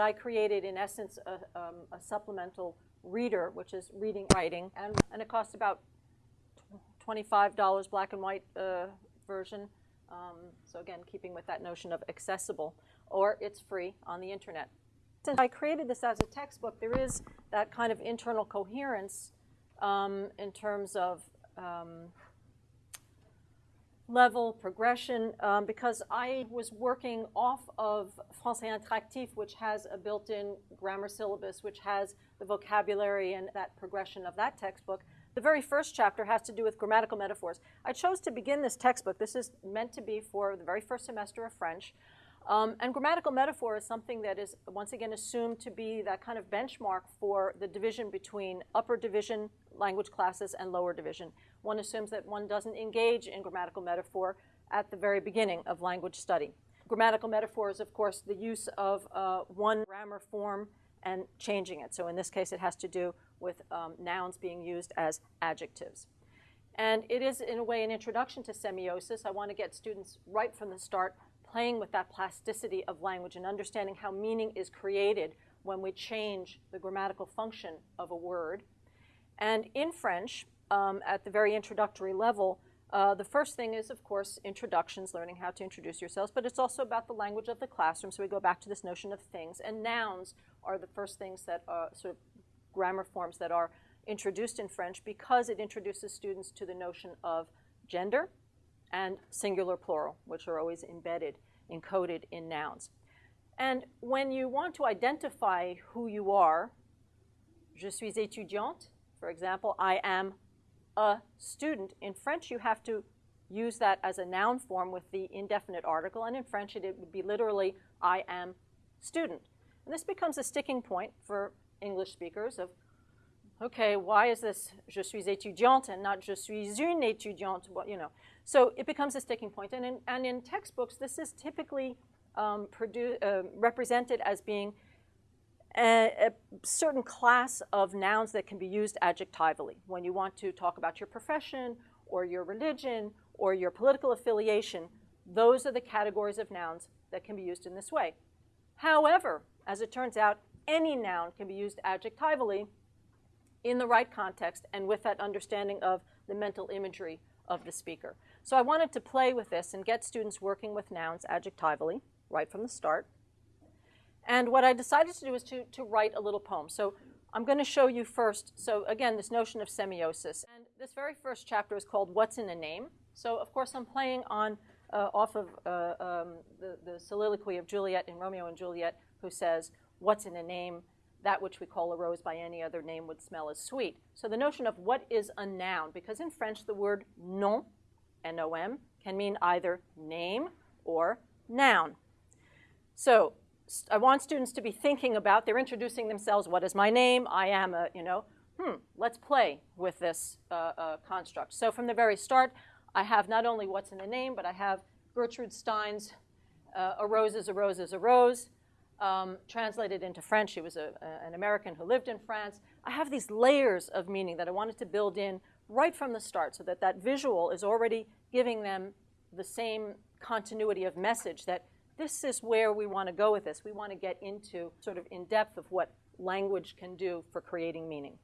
I created, in essence, a, um, a supplemental reader, which is reading writing, and, and it costs about $25 black and white uh, version. Um, so again, keeping with that notion of accessible, or it's free on the internet. Since I created this as a textbook, there is that kind of internal coherence um, in terms of um, level progression um, because I was working off of Français Interactif, which has a built-in grammar syllabus, which has the vocabulary and that progression of that textbook. The very first chapter has to do with grammatical metaphors. I chose to begin this textbook. This is meant to be for the very first semester of French. Um, and grammatical metaphor is something that is, once again, assumed to be that kind of benchmark for the division between upper division language classes and lower division. One assumes that one doesn't engage in grammatical metaphor at the very beginning of language study. Grammatical metaphor is, of course, the use of uh, one grammar form and changing it. So in this case, it has to do with um, nouns being used as adjectives. And it is, in a way, an introduction to semiosis. I want to get students right from the start playing with that plasticity of language and understanding how meaning is created when we change the grammatical function of a word. And in French, um, at the very introductory level, uh, the first thing is, of course, introductions, learning how to introduce yourselves, but it's also about the language of the classroom. So we go back to this notion of things. And nouns are the first things that are sort of grammar forms that are introduced in French because it introduces students to the notion of gender and singular plural, which are always embedded, encoded in nouns. And when you want to identify who you are, je suis étudiante, for example, I am a student. In French, you have to use that as a noun form with the indefinite article, and in French, it would be literally, I am student. And this becomes a sticking point for English speakers of, okay, why is this je suis étudiante and not je suis une étudiante, well, you know. So it becomes a sticking point. And in, and in textbooks, this is typically um, uh, represented as being a, certain class of nouns that can be used adjectively when you want to talk about your profession or your religion or your political affiliation. Those are the categories of nouns that can be used in this way. However, as it turns out, any noun can be used adjectively in the right context and with that understanding of the mental imagery of the speaker. So I wanted to play with this and get students working with nouns adjectively right from the start. And what I decided to do is to, to write a little poem. So I'm going to show you first, so again, this notion of semiosis. And this very first chapter is called What's in a Name? So of course I'm playing on, uh, off of uh, um, the, the soliloquy of Juliet in Romeo and Juliet, who says, what's in a name? That which we call a rose by any other name would smell as sweet. So the notion of what is a noun, because in French the word nom, N-O-M, can mean either name or noun. So I want students to be thinking about, they're introducing themselves, what is my name? I am a, you know, hmm, let's play with this uh, uh, construct. So from the very start, I have not only what's in the name, but I have Gertrude Stein's uh, A Rose is a Rose is a Rose, um, translated into French. She was a, a, an American who lived in France. I have these layers of meaning that I wanted to build in right from the start so that that visual is already giving them the same continuity of message that this is where we want to go with this. We want to get into sort of in depth of what language can do for creating meaning.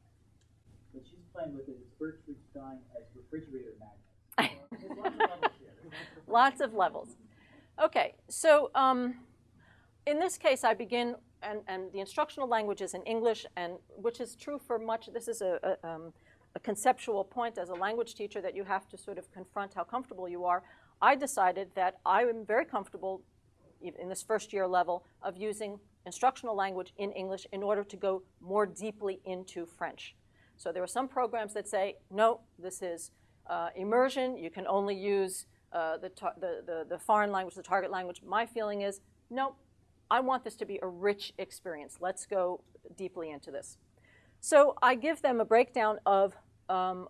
What she's playing with is Gertrude Stein as refrigerator magnet. lots of levels. Okay, so um, in this case, I begin, and, and, the instructional language is in English, and which is true for much. This is a, a, um, a conceptual point as a language teacher that you have to sort of confront how comfortable you are. I decided that I am very comfortable in this first year level of using instructional language in English in order to go more deeply into French. So there are some programs that say, no, this is uh, immersion. You can only use uh, the, the, the, the, foreign language, the target language. My feeling is, no, I want this to be a rich experience. Let's go deeply into this. So I give them a breakdown of um,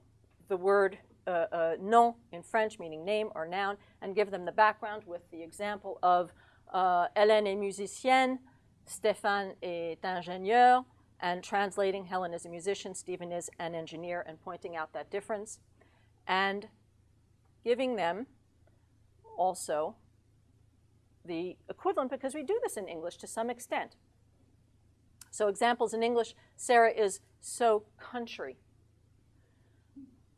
the word uh, uh, in French, meaning name or noun, and give them the background with the example of uh, Hélène est musicienne, Stéphane est ingénieur, and translating Helen is a musician, Stephen is an engineer, and pointing out that difference, and giving them also the equivalent, because we do this in English to some extent. So examples in English, Sarah is so country.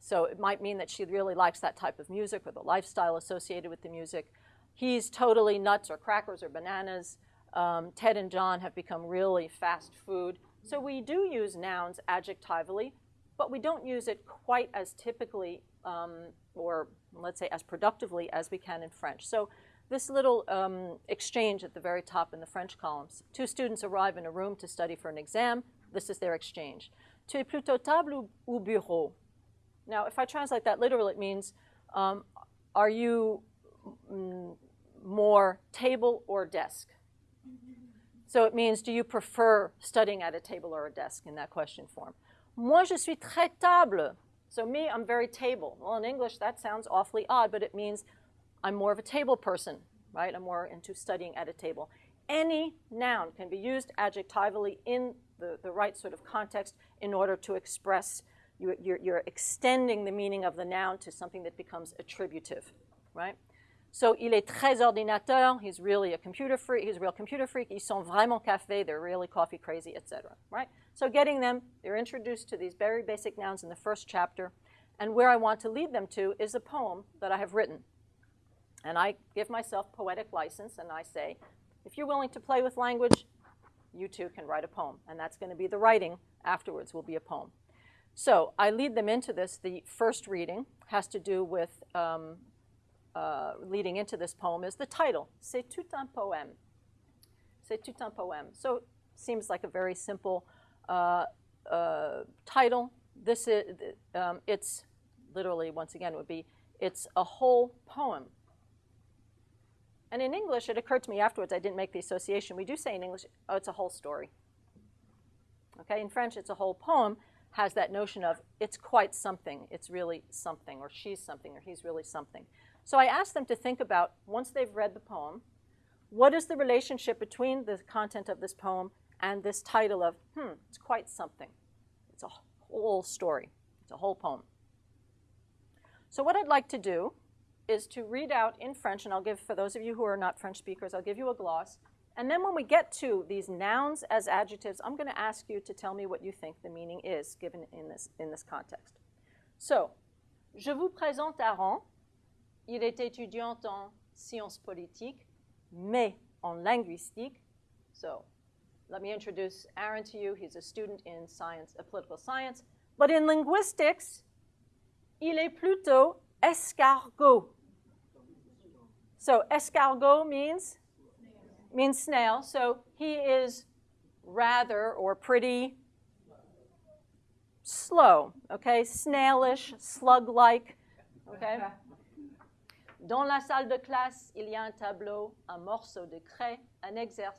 So it might mean that she really likes that type of music or the lifestyle associated with the music. He's totally nuts or crackers or bananas. Um, Ted and John have become really fast food. So we do use nouns adjectivally, but we don't use it quite as typically um, or let's say as productively as we can in French. So this little um, exchange at the very top in the French columns. Two students arrive in a room to study for an exam. This is their exchange. Tu es plutôt table ou bureau? Now, if I translate that literally, it means, um, are you mm, more table or desk? So it means, do you prefer studying at a table or a desk in that question form? Moi, je suis très table. So me, I'm very table. Well, in English, that sounds awfully odd, but it means I'm more of a table person, right? I'm more into studying at a table. Any noun can be used adjectively in the, the right sort of context in order to express, you, you're, you're extending the meaning of the noun to something that becomes attributive, right? So, il est très ordinateur. He's really a computer freak. He's a real computer freak. Ils sont vraiment café. They're really coffee crazy, etc. Right? So, getting them, they're introduced to these very basic nouns in the first chapter. And where I want to lead them to is a poem that I have written. And I give myself poetic license and I say, if you're willing to play with language, you too can write a poem. And that's going to be the writing afterwards, will be a poem. So I lead them into this. The first reading has to do with, um, uh, leading into this poem, is the title C'est tout un poème. C'est tout un poème. So seems like a very simple uh, uh, title. This is, um, it's literally, once again, would be, it's a whole poem and in English, it occurred to me afterwards, I didn't make the association. We do say in English, oh, it's a whole story. Okay, in French, it's a whole poem, has that notion of it's quite something, it's really something, or she's something, or he's really something. So I asked them to think about, once they've read the poem, what is the relationship between the content of this poem and this title of, hmm, it's quite something. It's a whole story, it's a whole poem. So what I'd like to do is to read out in French, and I'll give, for those of you who are not French speakers, I'll give you a gloss. And then when we get to these nouns as adjectives, I'm going to ask you to tell me what you think the meaning is given in this, in this context. So, je vous présente Aaron. Il est étudiant en sciences politiques, mais en linguistique. So, let me introduce Aaron to you. He's a student in science, uh, political science. But in linguistics, il est plutôt escargot. So escargot means means snail. So he is rather or pretty slow, okay? Snailish, slug-like, okay? Dans la salle de classe, il y a un tableau, un morceau de craie, un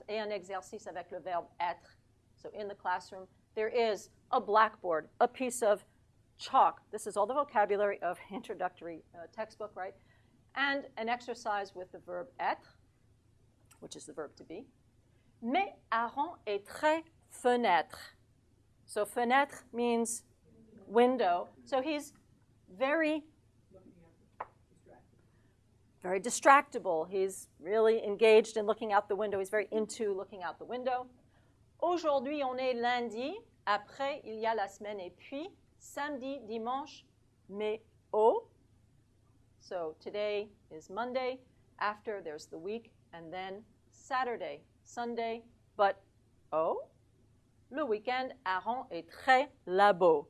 et un exercice avec le verbe être. So in the classroom, there is a blackboard, a piece of chalk. This is all the vocabulary of introductory uh, textbook, right? and an exercise with the verb être, which is the verb to be. Mais Aaron est très fenêtre. So fenêtre means window. So he's very very distractible. He's really engaged in looking out the window. He's very into looking out the window. Aujourd'hui, on est lundi. Après, il y a la semaine. Et puis, samedi, dimanche, mais au so today is Monday. After there's the week, and then Saturday, Sunday. But oh, le weekend, Aaron est très labo.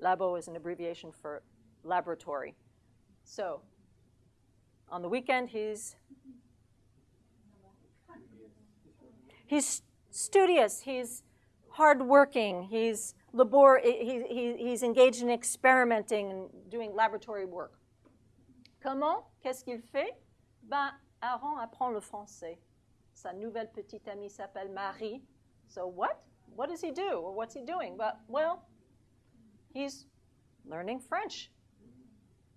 Labo is an abbreviation for laboratory. So on the weekend, he's he's studious. He's hardworking. He's labor. He, he, he's engaged in experimenting and doing laboratory work. Comment Qu'est-ce qu'il fait Ben, Aaron apprend le français. Sa nouvelle petite amie s'appelle Marie. So what? What does he do? Or what's he doing? But well, he's learning French.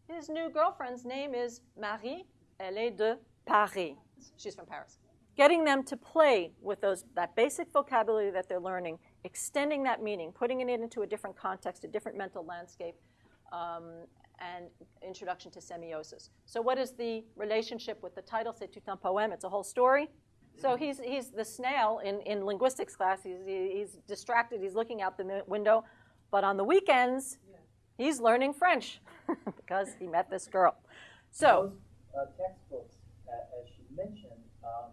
His new girlfriend's name is Marie. Elle est de Paris. She's from Paris. Getting them to play with those that basic vocabulary that they're learning, extending that meaning, putting it into a different context, a different mental landscape, um, and Introduction to Semiosis. So what is the relationship with the title, C'est tout un poème? It's a whole story. So he's, he's the snail in, in linguistics class. He's, he's distracted. He's looking out the window. But on the weekends, he's learning French because he met this girl. So, those uh, textbooks, uh, as she mentioned, um,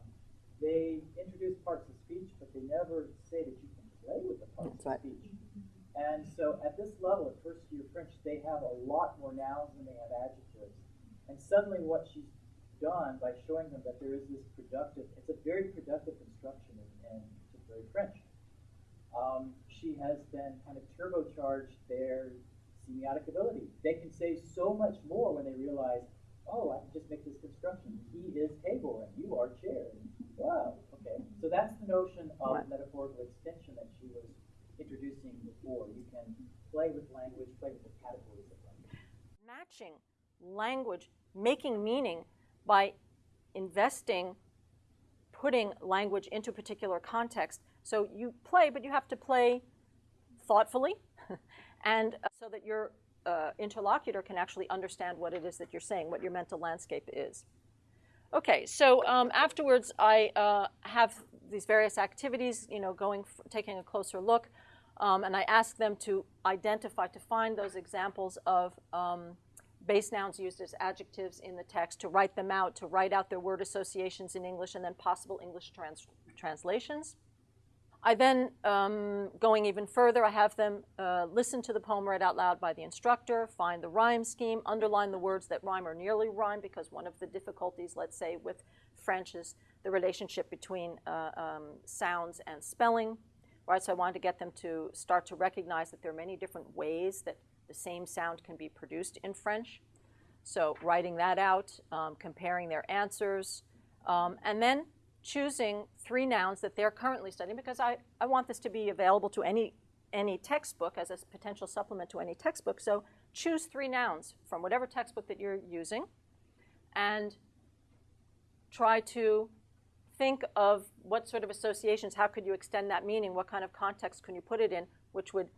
they introduce parts of speech, but they never say that you can play with the parts That's of right. speech. And so at this level, at first year French, they have a lot more nouns than they have adjectives. And suddenly what she's done by showing them that there is this productive, it's a very productive instruction in, in contemporary French. Um, she has then kind of turbocharged their semiotic ability. They can say so much more when they realize, oh, I can just make this construction. He is table and you are chair. Wow, okay. So that's the notion of Right. metaphorical extension that she was introducing before. You can play with language, play with the categories of language. matching language, making meaning by investing, putting language into a particular context. So you play, but you have to play thoughtfully and uh, so that your uh, interlocutor can actually understand what it is that you're saying, what your mental landscape is. Okay, so um, afterwards I uh, have these various activities, you know, going, taking a closer look, um, and I ask them to identify, to find those examples of um, base nouns used as adjectives in the text, to write them out, to write out their word associations in English, and then possible English trans- translations. I then, um, going even further, I have them uh, listen to the poem read out loud by the instructor, find the rhyme scheme, underline the words that rhyme or nearly rhyme, because one of the difficulties, let's say, with French is the relationship between uh, um, sounds and spelling. Right, so I wanted to get them to start to recognize that there are many different ways that the same sound can be produced in French. So writing that out, um, comparing their answers, um, and then choosing three nouns that they're currently studying because I, I want this to be available to any, any textbook as a potential supplement to any textbook. So choose three nouns from whatever textbook that you're using and try to think of what sort of associations, how could you extend that meaning, what kind of context can you put it in, which would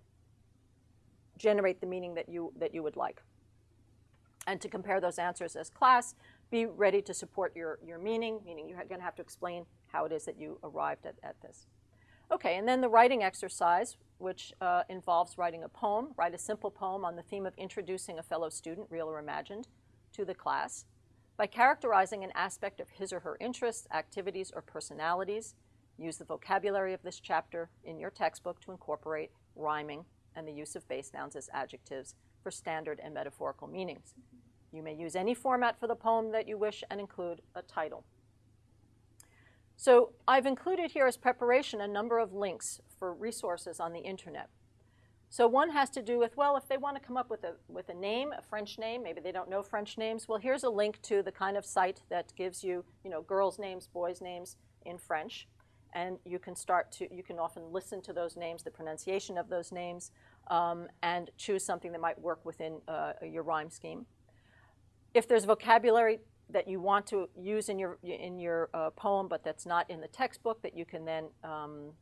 generate the meaning that you, that you would like. And to compare those answers as class, be ready to support your, your meaning, meaning you're going to have to explain how it is that you arrived at, at this. Okay, and then the writing exercise, which uh, involves writing a poem, write a simple poem on the theme of introducing a fellow student, real or imagined, to the class by characterizing an aspect of his or her interests, activities, or personalities. Use the vocabulary of this chapter in your textbook to incorporate rhyming and the use of base nouns as adjectives for standard and metaphorical meanings. You may use any format for the poem that you wish and include a title. So I've included here as preparation a number of links for resources on the internet. So one has to do with, well, if they want to come up with a, with a name, a French name, maybe they don't know French names, well, here's a link to the kind of site that gives you, you know, girls' names, boys' names in French. And you can start to, you can often listen to those names, the pronunciation of those names, um, and choose something that might work within uh, your rhyme scheme. If there's vocabulary that you want to use in your, in your uh, poem, but that's not in the textbook, that you can then um,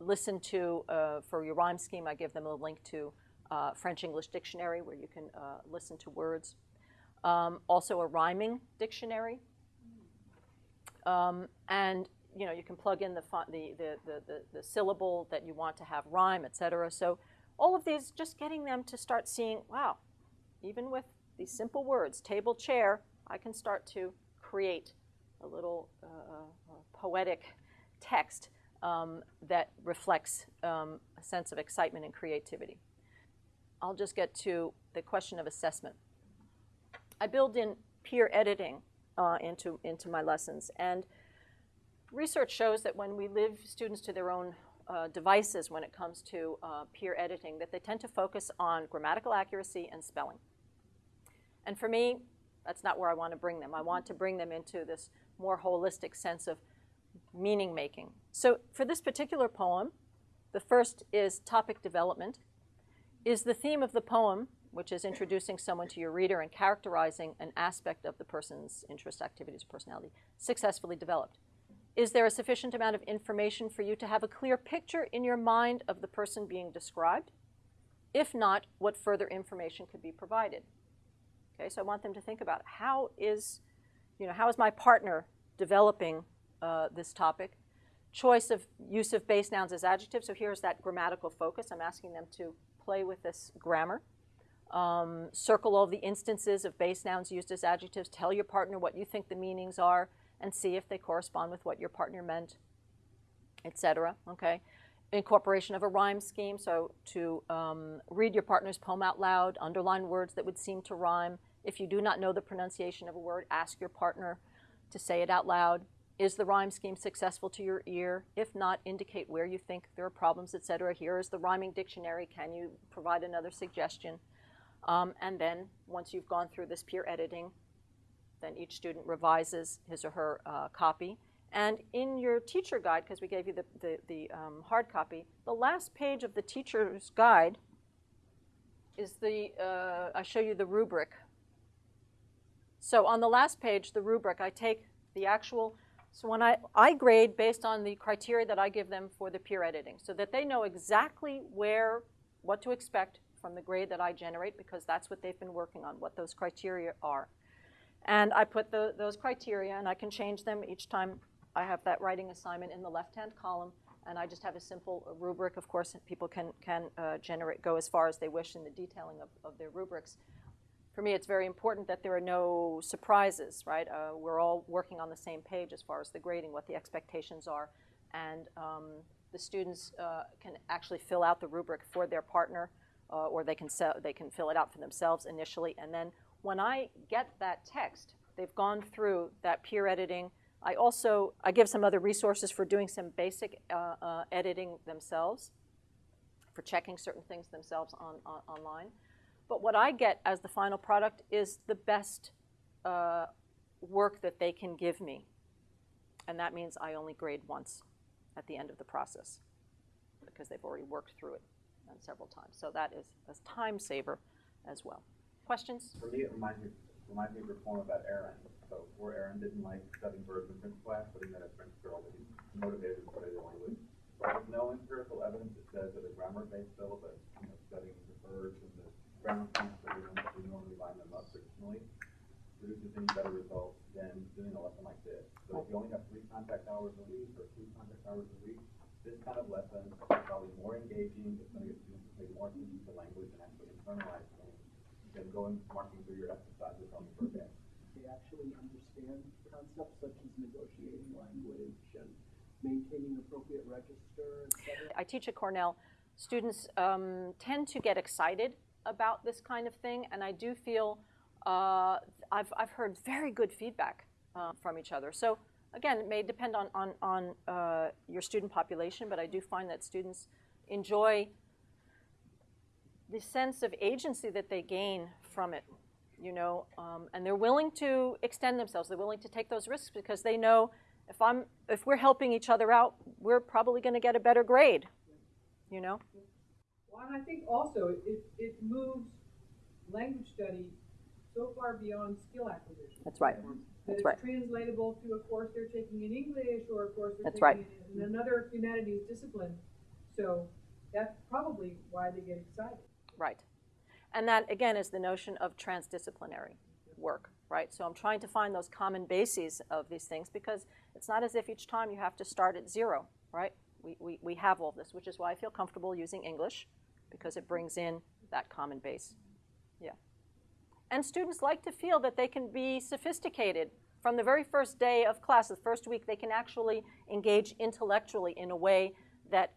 listen to uh, for your rhyme scheme. I give them a link to uh, French English dictionary where you can uh, listen to words. Um, also a rhyming dictionary. Um, and you know you can plug in the, the, the, the, the syllable that you want to have rhyme, etc. So all of these, just getting them to start seeing, wow, even with these simple words, table, chair, I can start to create a little uh, poetic text um, that reflects um, a sense of excitement and creativity. I'll just get to the question of assessment. I build in peer editing uh, into, into my lessons, and research shows that when we leave students to their own uh, devices when it comes to uh, peer editing, that they tend to focus on grammatical accuracy and spelling. And for me, that's not where I want to bring them. I want to bring them into this more holistic sense of meaning making. So for this particular poem, the first is topic development. Is the theme of the poem, which is introducing someone to your reader and characterizing an aspect of the person's interest, activities, personality, successfully developed? Is there a sufficient amount of information for you to have a clear picture in your mind of the person being described? If not, what further information could be provided? Okay, so I want them to think about how is, you know, how is my partner developing uh, this topic. Choice of use of base nouns as adjectives. So here's that grammatical focus. I'm asking them to play with this grammar. Um, circle all the instances of base nouns used as adjectives. Tell your partner what you think the meanings are and see if they correspond with what your partner meant, etc. Okay. Incorporation of a rhyme scheme. So to um, read your partner's poem out loud, underline words that would seem to rhyme. If you do not know the pronunciation of a word, ask your partner to say it out loud. Is the rhyme scheme successful to your ear? If not, indicate where you think there are problems, etc. Here is the rhyming dictionary. Can you provide another suggestion? Um, and then once you've gone through this peer editing, then each student revises his or her uh, copy. And in your teacher guide, because we gave you the, the, the um, hard copy, the last page of the teacher's guide is the, uh, I show you the rubric. So on the last page, the rubric, I take the actual, so when I, I grade based on the criteria that I give them for the peer editing, so that they know exactly where, what to expect from the grade that I generate, because that's what they've been working on, what those criteria are. And I put the, those criteria, and I can change them each time I have that writing assignment in the left-hand column, and I just have a simple rubric. Of course, people can, can uh, generate, go as far as they wish in the detailing of, of their rubrics. For me, it's very important that there are no surprises, right? Uh, we're all working on the same page as far as the grading, what the expectations are, and um, the students uh, can actually fill out the rubric for their partner, uh, or they can, they can fill it out for themselves initially, and then when I get that text, they've gone through that peer editing. I also I give some other resources for doing some basic uh, uh, editing themselves, for checking certain things themselves on, on, online. But what I get as the final product is the best uh, work that they can give me, and that means I only grade once at the end of the process because they've already worked through it several times. So that is a time saver as well. Questions? For me, it reminds me, reminds me of poem about Aaron. So poor Aaron didn't like studying verbs in French class, but he met a French girl that he motivated to study the language. There's no empirical evidence that says that a grammar-based syllabus, you know, studying the verbs and the grammar points that we, normally line them up traditionally, produces any better results than doing a lesson like this. So if you only have three contact hours a week or two contact hours a week, this kind of lesson is probably more engaging. It's going to get students to pay more attention to language and actually internalize than going marking through your exercises on the day. They actually understand concepts such as negotiating language and maintaining appropriate register. I teach at Cornell. Students um, tend to get excited about this kind of thing, and I do feel uh, I've, I've heard very good feedback uh, from each other. So again, it may depend on, on, on uh, your student population, but I do find that students enjoy the sense of agency that they gain from it, you know, um, and they're willing to extend themselves. They're willing to take those risks because they know if I'm if we're helping each other out, we're probably going to get a better grade, you know. Well, and I think also it, it moves language study so far beyond skill acquisition. That's right. That That's it's right. translatable to a course they're taking in English or a course they're That's taking right. in another humanities discipline. So that's probably why they get excited. Right. And that, again, is the notion of transdisciplinary work, right? So I'm trying to find those common bases of these things because it's not as if each time you have to start at zero, right? We, we, we have all this, which is why I feel comfortable using English because it brings in that common base. Yeah. And students like to feel that they can be sophisticated from the very first day of class, the first week, they can actually engage intellectually in a way that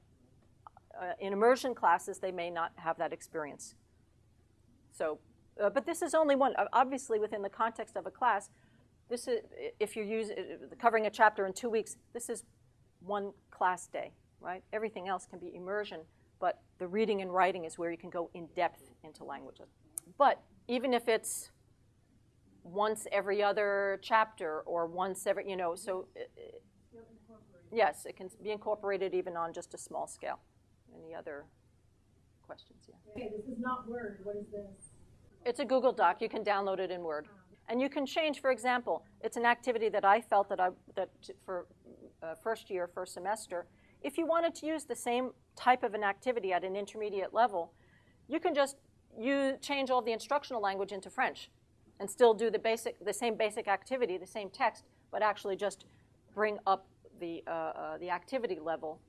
uh, in immersion classes, they may not have that experience. So, uh, but this is only one. Obviously, within the context of a class, this is if you're using covering a chapter in two weeks. This is one class day, right? Everything else can be immersion, but the reading and writing is where you can go in depth into languages. But even if it's once every other chapter or once every, you know, so. Uh, yes, it can be incorporated even on just a small scale. Any other questions? Yeah. Okay, this is not Word. What is this? It's a Google Doc. You can download it in Word. And you can change, for example, it's an activity that I felt that I that for uh, first year, first semester. If you wanted to use the same type of an activity at an intermediate level, you can just you change all the instructional language into French, and still do the basic the same basic activity, the same text, but actually just bring up the, uh, uh, the activity level